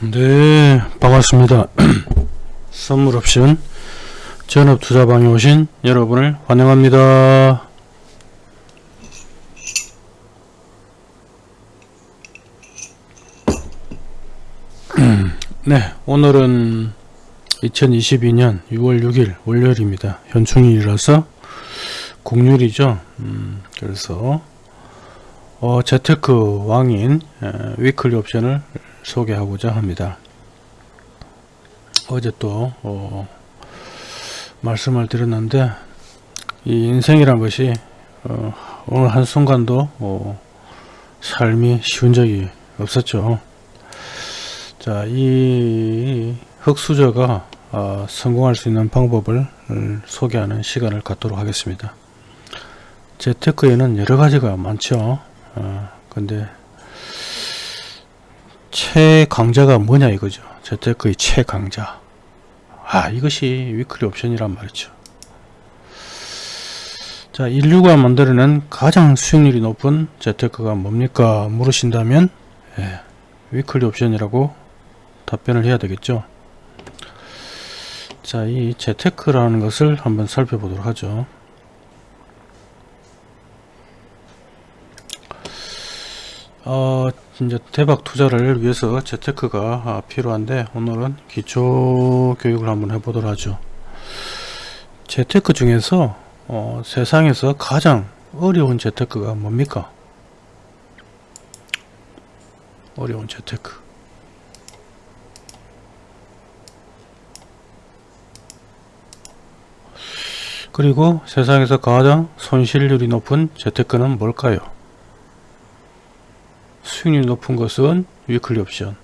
네 반갑습니다. 선물 옵션 전업 투자방에 오신 여러분을 환영합니다. 네 오늘은 2022년 6월 6일 월요일입니다. 현충일이라서 공휴일이죠. 음, 그래서 어, 재테크 왕인 에, 위클리 옵션을 소개하고자 합니다. 어제 또 어, 말씀을 드렸는데 이 인생이란 것이 어, 오늘 한순간도 어, 삶이 쉬운 적이 없었죠. 자, 이 흑수저가 어, 성공할 수 있는 방법을 소개하는 시간을 갖도록 하겠습니다. 재테크에는 여러 가지가 많죠. 어, 근데 최강자가 뭐냐 이거죠. 재테크의 최강자. 아 이것이 weekly 옵션이란 말이죠. 자 인류가 만들어낸 가장 수익률이 높은 재테크가 뭡니까 물으신다면 예, weekly 옵션이라고 답변을 해야 되겠죠. 자이 재테크라는 것을 한번 살펴보도록 하죠. 어, 이제 대박 투자를 위해서 재테크가 아, 필요한데 오늘은 기초 교육을 한번 해보도록 하죠. 재테크 중에서 어, 세상에서 가장 어려운 재테크가 뭡니까? 어려운 재테크. 그리고 세상에서 가장 손실률이 높은 재테크는 뭘까요? 수익률이 높은 것은 weekly 옵션.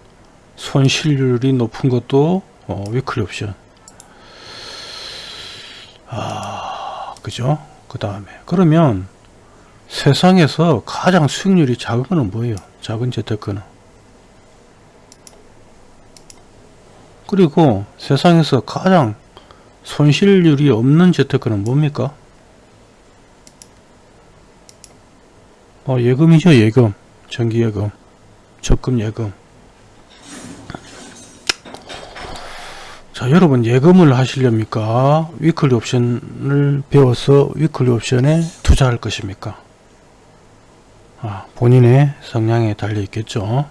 손실률이 높은 것도 어, weekly 옵션. 아 그죠? 그 다음에. 그러면 세상에서 가장 수익률이 작은 거는 뭐예요? 작은 재테크는? 그리고 세상에서 가장 손실률이 없는 재테크는 뭡니까? 어, 예금이죠 예금 정기예금, 적금예금. 자, 여러분 예금을 하시렵니까? weekly 옵션을 배워서 weekly 옵션에 투자할 것입니까? 아, 본인의 성향에 달려 있겠죠.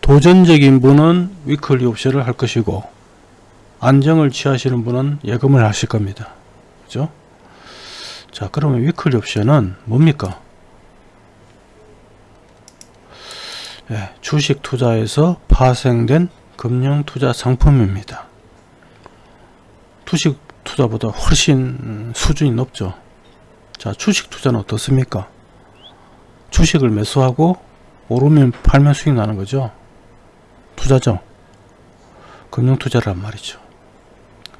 도전적인 분은 weekly 옵션을 할 것이고 안정을 취하시는 분은 예금을 하실 겁니다. 그죠? 자, 그러면 weekly 옵션은 뭡니까? 예, 주식 투자에서 파생된 금융 투자 상품입니다. 주식 투자보다 훨씬 수준이 높죠. 자, 주식 투자는 어떻습니까? 주식을 매수하고 오르면 팔면 수익 나는 거죠. 투자죠. 금융 투자란 말이죠.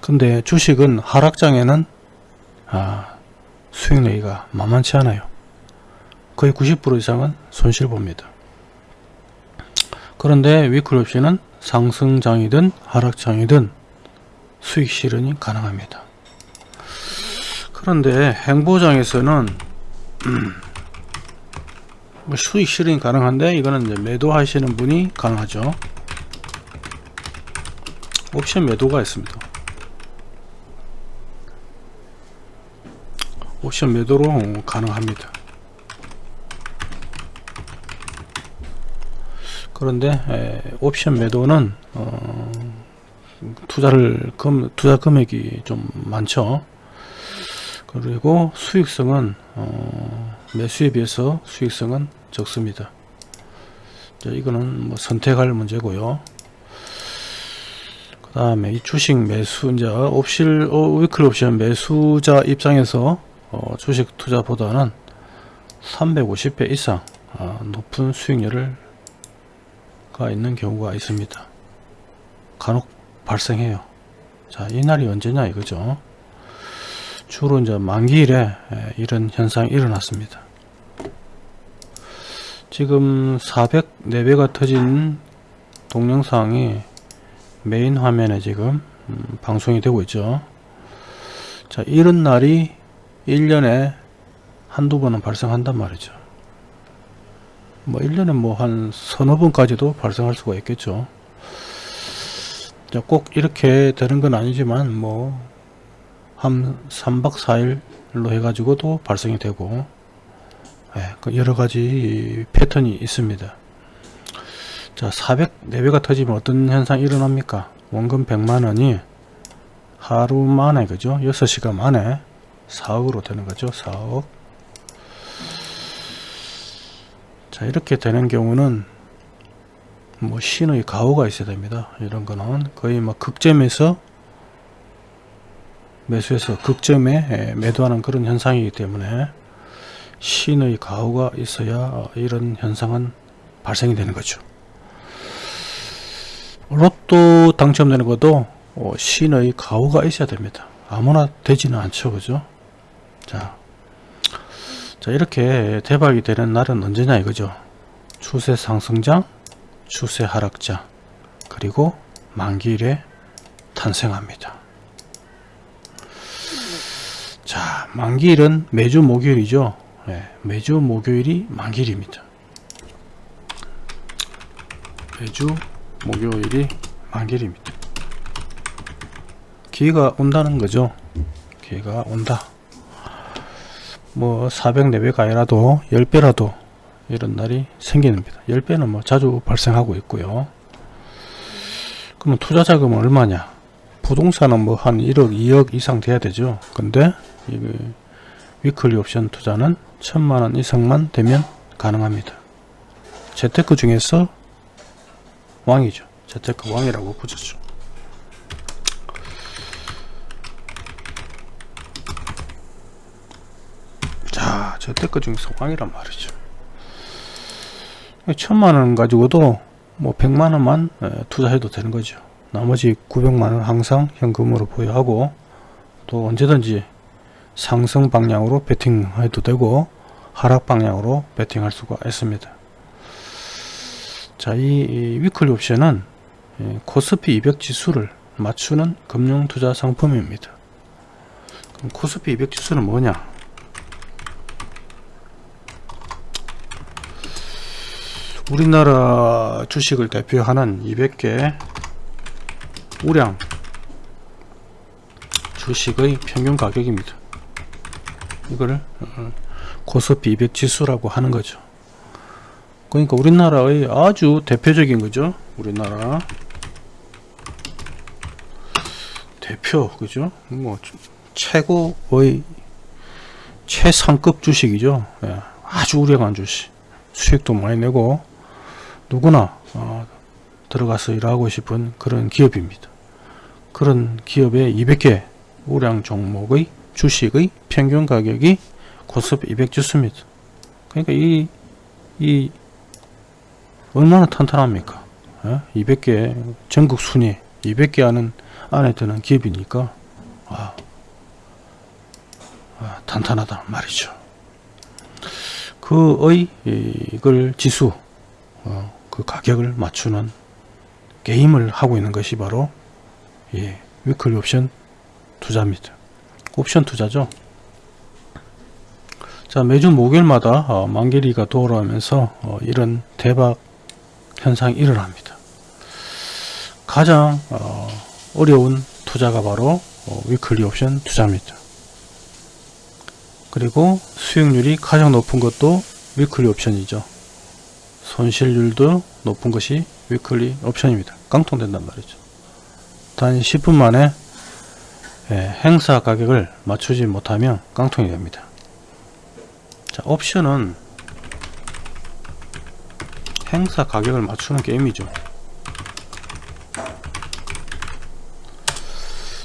근데 주식은 하락장에는 아, 수익 내기가 만만치 않아요. 거의 90% 이상은 손실 봅니다. 그런데 위클 옵션은 상승장이든 하락장이든 수익 실현이 가능합니다. 그런데 행보장에서는 음, 뭐 수익 실현이 가능한데 이거는 이제 매도하시는 분이 가능하죠. 옵션 매도가 있습니다. 옵션 매도로 가능합니다. 그런데 에, 옵션 매도는 어, 투자를 금, 투자 금액이 좀 많죠. 그리고 수익성은 어, 매수에 비해서 수익성은 적습니다. 자, 이거는 뭐 선택할 문제고요. 그 다음에 이 주식 매수자 옵실 어, 위클 옵션 매수자 입장에서 어, 주식 투자보다는 350배 이상 어, 높은 수익률을 가 있는 경우가 있습니다. 간혹 발생해요. 자, 이 날이 언제냐 이거죠. 주로 이제 만기일에 이런 현상이 일어났습니다. 지금 404배가 터진 동영상이 메인 화면에 지금 음, 방송이 되고 있죠. 자, 이런 날이 1년에 한두 번은 발생한단 말이죠. 뭐 1년에 뭐 한 서너 번까지도 발생할 수가 있겠죠. 자, 꼭 이렇게 되는 건 아니지만 뭐 한 3박 4일로 해가지고도 발생이 되고 예, 그 여러 가지 패턴이 있습니다. 자, 400 4배가 터지면 어떤 현상이 일어납니까? 원금 100만 원이 하루 만에 그죠? 6시간 만에 4억으로 되는 거죠. 4억. 자, 이렇게 되는 경우는 뭐 신의 가호가 있어야 됩니다. 이런 거는 거의 막 극점에서 매수해서 극점에 매도하는 그런 현상이기 때문에 신의 가호가 있어야 이런 현상은 발생이 되는 거죠. 로또 당첨되는 것도 어, 신의 가호가 있어야 됩니다. 아무나 되지는 않죠. 그죠? 자, 자 이렇게 대박이 되는 날은 언제냐 이거죠. 추세 상승장, 추세 하락장, 그리고 만기일에 탄생합니다. 자, 만기일은 매주 목요일이죠. 네, 매주 목요일이 만기일입니다. 매주 목요일이 만기일입니다. 기회가 온다는 거죠. 기회가 온다. 뭐 404배가 아니라도 10배라도 이런 날이 생기는니다 10배는 뭐 자주 발생하고 있고요. 그러면 투자 자금은 얼마냐? 부동산은 뭐 한 1억, 2억 이상 돼야 되죠. 근데 이 위클리 옵션 투자는 천만원 이상만 되면 가능합니다. 재테크 중에서 왕이죠. 재테크 왕이라고 붙였죠. 자, 재테크 중에서 왕이란 말이죠. 천만원 가지고도 뭐 백만원만 투자해도 되는 거죠. 나머지 900만원 항상 현금으로 보유하고 또 언제든지 상승 방향으로 베팅해도 되고 하락 방향으로 베팅할 수가 있습니다. 자, 이 위클리 옵션은 코스피 200 지수를 맞추는 금융 투자 상품입니다. 코스피 200 지수는 뭐냐? 우리나라 주식을 대표하는 200개 우량 주식의 평균 가격입니다. 이거를 어, 코스피 200 지수라고 하는 거죠. 그러니까 우리나라의 아주 대표적인 거죠. 우리나라 대표 그죠? 뭐 최고의 최상급 주식이죠. 예, 아주 우량한 주식. 수익도 많이 내고 누구나 어, 들어가서 일하고 싶은 그런 기업입니다. 그런 기업의 200개 우량 종목의 주식의 평균 가격이 코스피 200 지수입니다. 그러니까 이, 이 얼마나 탄탄합니까? 예? 200개 전국 순위 200개 하는 안에 드는 기업이니까 아, 아, 탄탄하다 말이죠. 그의 이걸 지수 어, 그 가격을 맞추는 게임을 하고 있는 것이 바로 예, weekly 옵션 투자입니다. 옵션 투자죠. 자 매주 목요일마다 어, 만기일이 돌아오면서 어, 이런 대박 현상이 일어납니다. 가장 어, 어려운 투자가 바로 어, weekly 옵션 투자입니다. 그리고 수익률이 가장 높은 것도 weekly 옵션이죠. 손실률도 높은 것이 위클리 옵션입니다. 깡통된단 말이죠. 단 10분 만에 예, 행사 가격을 맞추지 못하면 깡통이 됩니다. 자, 옵션은 행사 가격을 맞추는 게임이죠.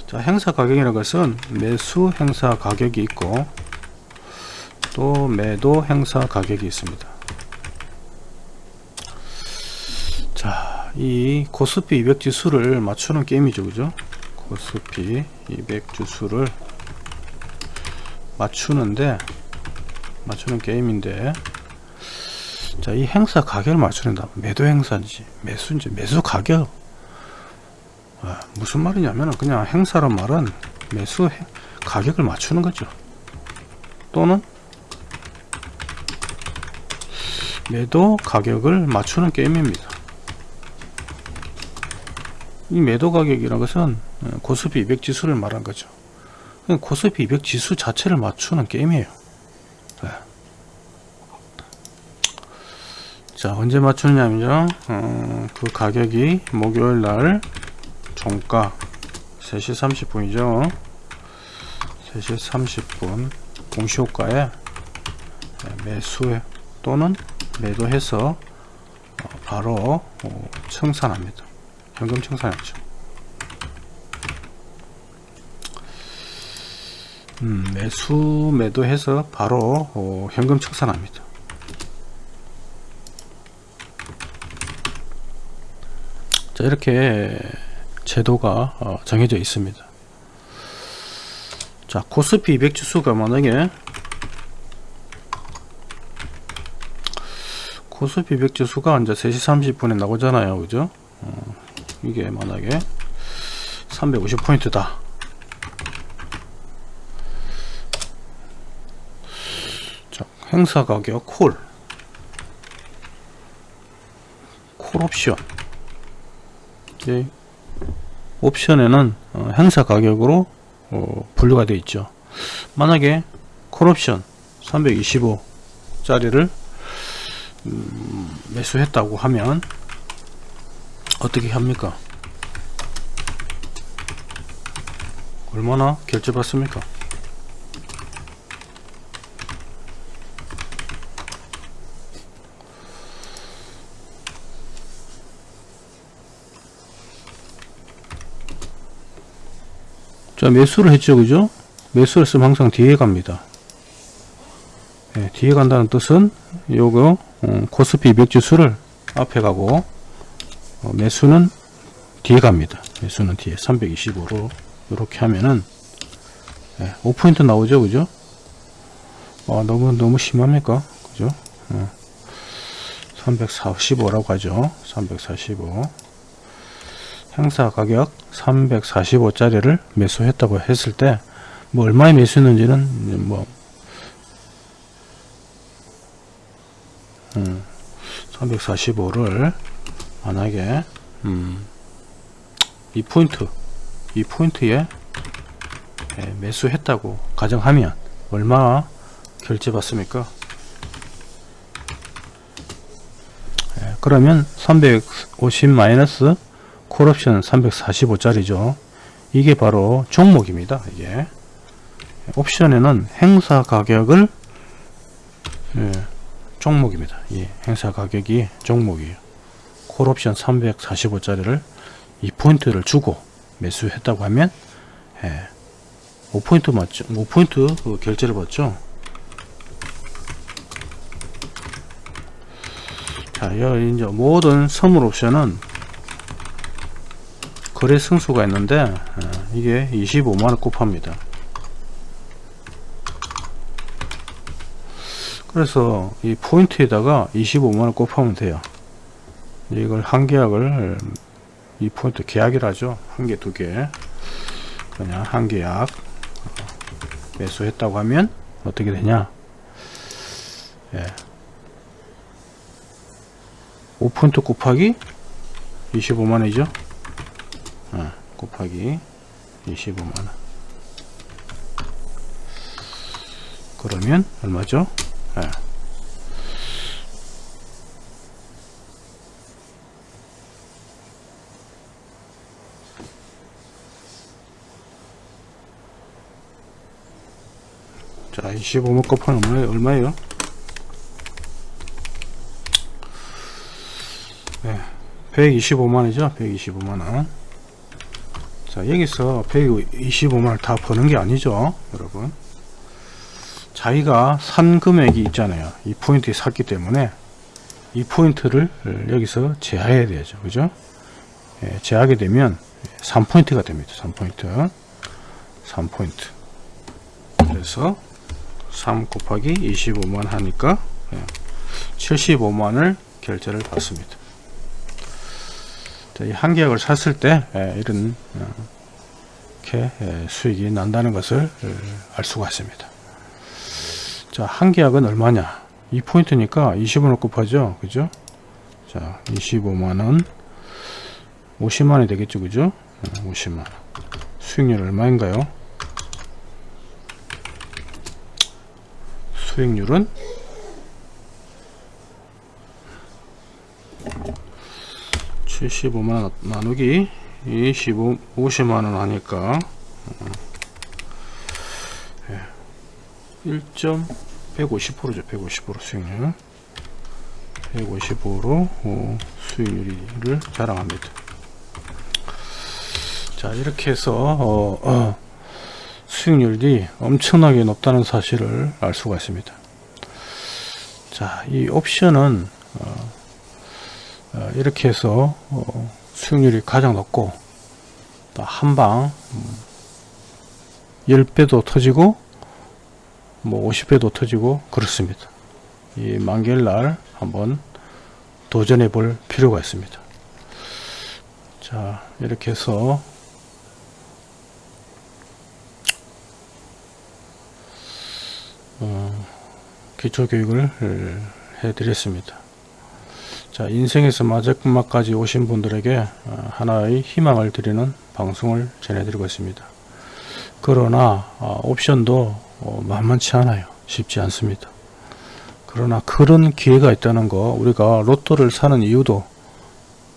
자, 행사 가격이라는 것은 매수 행사 가격이 있고 또 매도 행사 가격이 있습니다. 자, 이 코스피 200 지수를 맞추는 게임이죠. 그죠? 코스피 200 지수를 맞추는데 맞추는 게임인데 자, 이 행사 가격을 맞추는다. 매도 행사인지 매수인지 매수 가격 아, 무슨 말이냐면 그냥 행사란 말은 매수 가격을 맞추는 거죠. 또는 매도 가격을 맞추는 게임입니다. 이 매도 가격이라는 것은 어, 코스피 200 지수를 말한 거죠. 그냥 코스피 200 지수 자체를 맞추는 게임이에요. 네. 자 언제 맞추느냐면요 어, 그 가격이 목요일 날 종가 3시 30분이죠 3시 30분 공시효과에 매수 또는 매도해서 어, 바로 어, 청산합니다 현금 청산했죠. 음, 매수 매도해서 바로 어, 현금 청산합니다. 자 이렇게 제도가 어, 정해져 있습니다. 자 코스피 200 지수가 만약에 코스피 200 지수가 이제 3시 30분에 나오잖아요. 그죠? 어, 이게 만약에 350포인트다. 자 행사 가격 콜. 콜 옵션. 이 옵션에는 어, 행사 가격으로 어, 분류가 되어 있죠. 만약에 콜옵션 325 짜리를 음, 매수했다고 하면 어떻게 합니까? 얼마나 결제 받습니까? 자 매수를 했죠 그죠? 매수를 쓰면 항상 뒤에 갑니다. 네, 뒤에 간다는 뜻은 요거 어, 코스피 200 지수를 앞에 가고 어, 매수는 뒤에 갑니다. 매수는 뒤에 325로 이렇게 하면은 네, 5포인트 나오죠 그죠? 아, 너무 너무 심합니까? 그죠? 어, 345라고 하죠. 345 행사 가격 345짜리를 매수했다고 했을 때 뭐 얼마에 매수했는지는 뭐 음, 345를 만약에 음, 이 포인트 이 포인트에 예, 매수했다고 가정하면 얼마 결제 받습니까? 예, 그러면 350 마이너스 콜옵션 345짜리죠. 이게 바로 종목입니다 이게. 옵션에는 행사 가격을 예, 종목입니다. 예, 행사 가격이 종목이에요 콜옵션 345짜리를 2포인트를 주고 매수했다고 하면 예, 5포인트 맞죠? 5포인트 그 결제를 받죠? 자 여기 이제 모든 선물 옵션은 거래 승수가 있는데 어, 이게 25만원 곱합니다. 그래서 이 포인트에다가 25만원 곱하면 돼요 이걸 한 계약을 이 포인트 계약이라죠. 한 개 두 개. 그냥 한 계약 매수했다고 하면 어떻게 되냐? 예. 5포인트 곱하기 25만원이죠? 어, 곱하기 25만원 그러면 얼마죠? 예. 25만 곱하면 얼마, 얼마예요? 네, 125만이죠? 125만원. 자 여기서 125만을 다 버는 게 아니죠 여러분. 자기가 산 금액이 있잖아요. 이 포인트에 샀기 때문에 이 포인트를 여기서 제하해야 되죠. 그죠? 예, 제하게 되면 3포인트가 됩니다. 3포인트. 3포인트. 그래서 3 곱하기 25만 하니까 75만을 결제를 받습니다 한 계약을 샀을 때 예, 이런 어, 이렇게 예, 수익이 난다는 것을 어, 알 수가 있습니다 자, 한 계약은 얼마냐? 2포인트니까 20원을 곱하죠. 그죠? 자, 25만원 50만원이 되겠죠 그죠 50만원 수익률 얼마인가요 수익률은? (75만원) 나누기 25 50만원 하니까 1. 150%죠. 150% 수익률. 150으로 어, 수익률을 자랑합니다. 자 이렇게 해서 어, 어, 수익률이 엄청나게 높다는 사실을 알 수가 있습니다. 자 이 옵션은 어, 어, 이렇게 해서 어, 수익률이 가장 높고 한방 음, 10배도 터지고 뭐 50배도 터지고 그렇습니다. 이 만개날 한번 도전해 볼 필요가 있습니다. 자 이렇게 해서 기초교육을 해 드렸습니다. 자 인생에서 마지막까지 오신 분들에게 어, 하나의 희망을 드리는 방송을 전해드리고 있습니다. 그러나 어, 옵션도 어, 만만치 않아요. 쉽지 않습니다. 그러나 그런 기회가 있다는 거 우리가 로또를 사는 이유도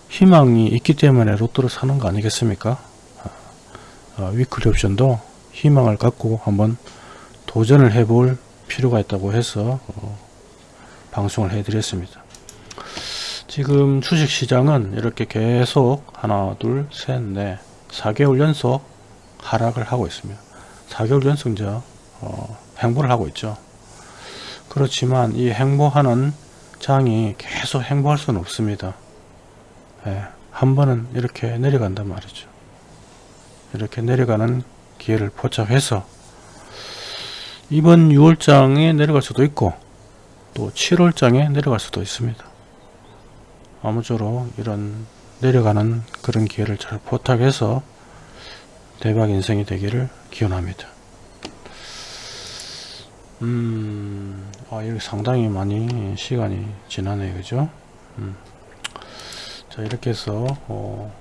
희망이 있기 때문에 로또를 사는 거 아니겠습니까? 어, 위클리 옵션도 희망을 갖고 한번 도전을 해볼 필요가 있다고 해서 어, 방송을 해 드렸습니다 지금 주식시장은 이렇게 계속 하나 둘 셋 넷 4개월 연속 하락을 하고 있습니다 4개월 연속 이제 어, 행보를 하고 있죠 그렇지만 이 행보하는 장이 계속 행보할 수는 없습니다. 예, 한 번은 이렇게 내려간단 말이죠. 이렇게 내려가는 기회를 포착해서 이번 6월장에 내려갈 수도 있고 또 7월장에 내려갈 수도 있습니다. 아무쪼록 이런 내려가는 그런 기회를 잘 포착해서 대박 인생이 되기를 기원합니다. 음, 아, 이렇게 상당히 많이 시간이 지나네, 그죠? 음. 자, 이렇게 해서, 어,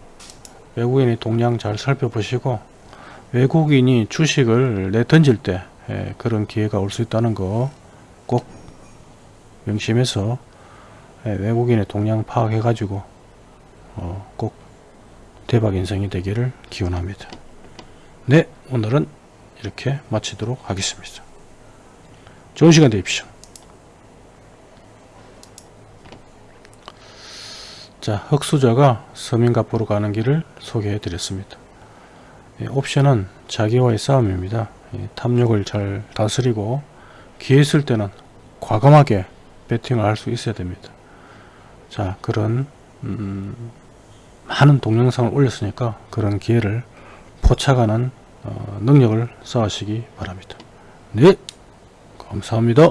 외국인의 동향 잘 살펴보시고, 외국인이 주식을 내 던질 때, 예, 그런 기회가 올 수 있다는 거 꼭 명심해서, 예, 외국인의 동향 파악해 가지고, 어, 꼭 대박 인생이 되기를 기원합니다. 네, 오늘은 이렇게 마치도록 하겠습니다. 좋은 시간 되십시오. 자, 흑수저가 서민갑부로 가는 길을 소개해 드렸습니다. 예, 옵션은 자기와의 싸움입니다. 예, 탐욕을 잘 다스리고 기회 있을 때는 과감하게 배팅을 할 수 있어야 됩니다. 자, 그런 음, 많은 동영상을 올렸으니까 그런 기회를 포착하는 어, 능력을 쌓으시기 바랍니다. 네! 감사합니다.